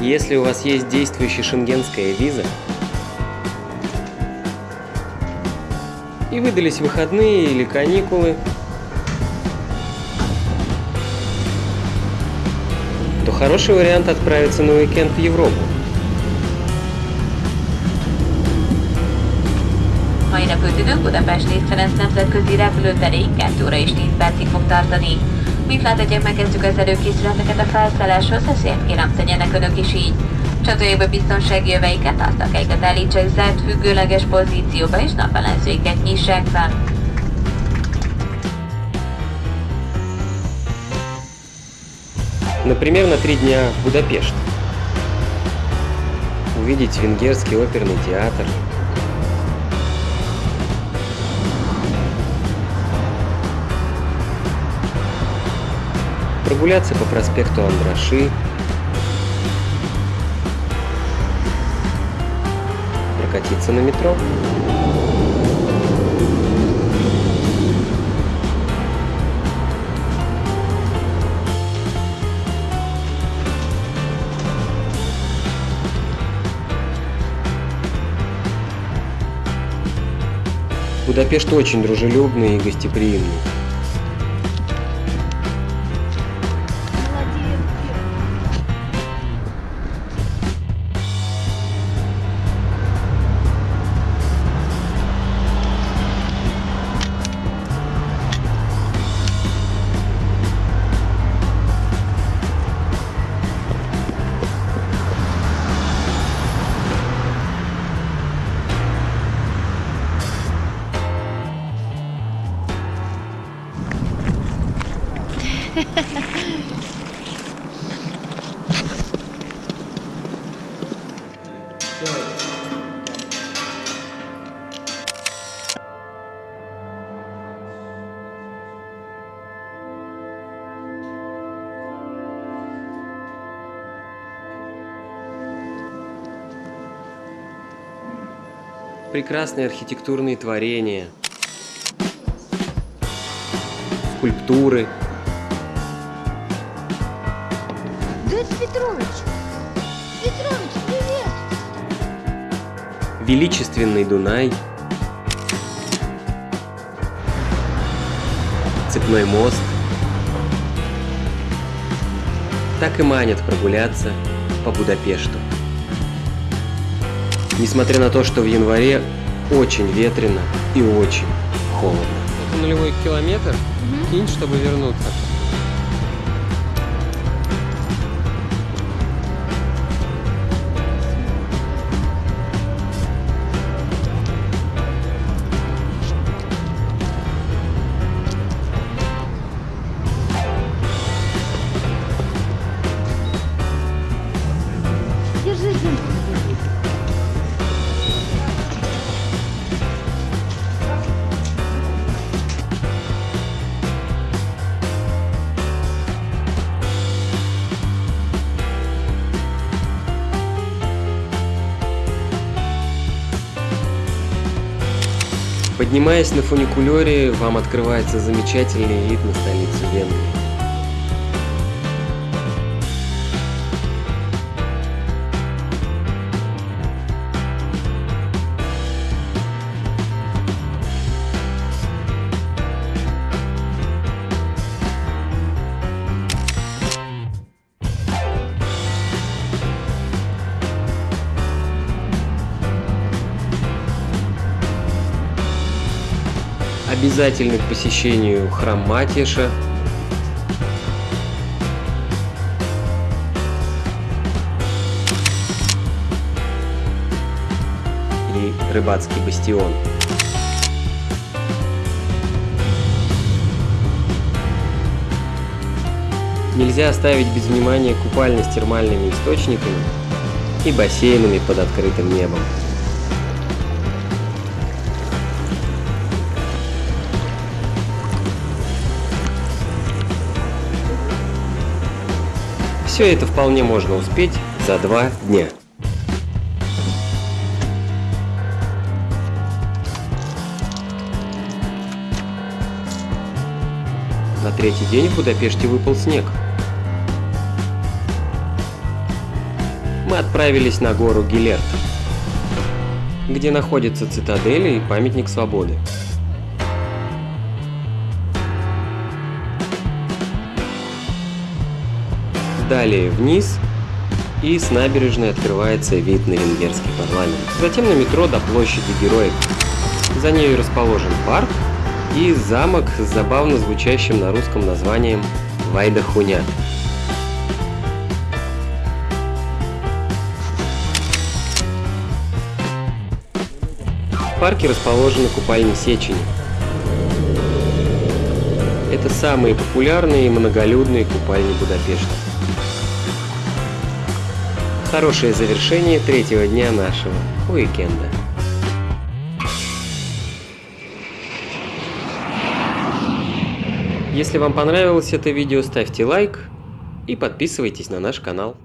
Если у вас есть действующая шенгенская виза и выдались выходные или каникулы, то хороший вариант отправиться на уикенд в Европу. Mai repültünk Budapest Ferenc nemzetközi repülőteré 2 óra és 10 percig fog tartani. Mint láthatják, megkezdjük az előkészületeket a felszálláshoz, ezért kérem tegyenek önök is így. Csatolják be biztonsági jöveiket, asztalkáikat állítsák zárt függőleges pozícióba, és napellenzőiket nyissák fel. Например, на три дня в Будапешт. Увидеть венгерский оперный театр. Прогуляться по проспекту Андраши. Прокатиться на метро. Будапешт очень дружелюбный и гостеприимный. Прекрасные архитектурные творения, скульптуры. Петрович! Петрович, привет! величественный Дунай, цепной мост. Так и манят прогуляться по Будапешту. Несмотря на то, что в январе очень ветрено и очень холодно. Это нулевой километр. Кинь, чтобы вернуться. Поднимаясь на фуникулере, вам открывается замечательный вид на столицу Венгрии. Обязательны к посещению храм Матиша, и рыбацкий бастион. Нельзя оставить без внимания купальни с термальными источниками и бассейнами под открытым небом. Все это вполне можно успеть за два дня. На третий день в Будапеште выпал снег. Мы отправились на гору Гилерт, где находится цитадель и памятник свободы. Далее вниз, и с набережной открывается вид на венгерский парламент. Затем на метро до площади Героев. За нею расположен парк и замок с забавно звучащим на русском названием Вайдахуня. В парке расположены купальни Сечени. Это самые популярные и многолюдные купальни Будапешта. Хорошее завершение третьего дня нашего уикенда. Если вам понравилось это видео, ставьте лайк и подписывайтесь на наш канал.